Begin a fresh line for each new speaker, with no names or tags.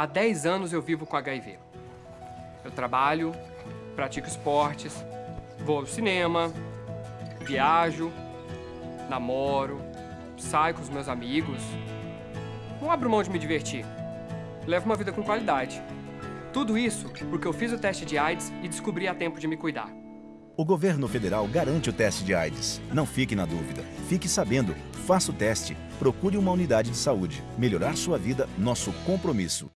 Há 10 anos eu vivo com HIV. Eu trabalho, pratico esportes, vou ao cinema, viajo, namoro, saio com os meus amigos. Não abro mão de me divertir. Levo uma vida com qualidade. Tudo isso porque eu fiz o teste de AIDS e descobri a tempo de me cuidar.
O governo federal garante o teste de AIDS. Não fique na dúvida. Fique sabendo. Faça o teste. Procure uma unidade de saúde. Melhorar sua vida, nosso compromisso.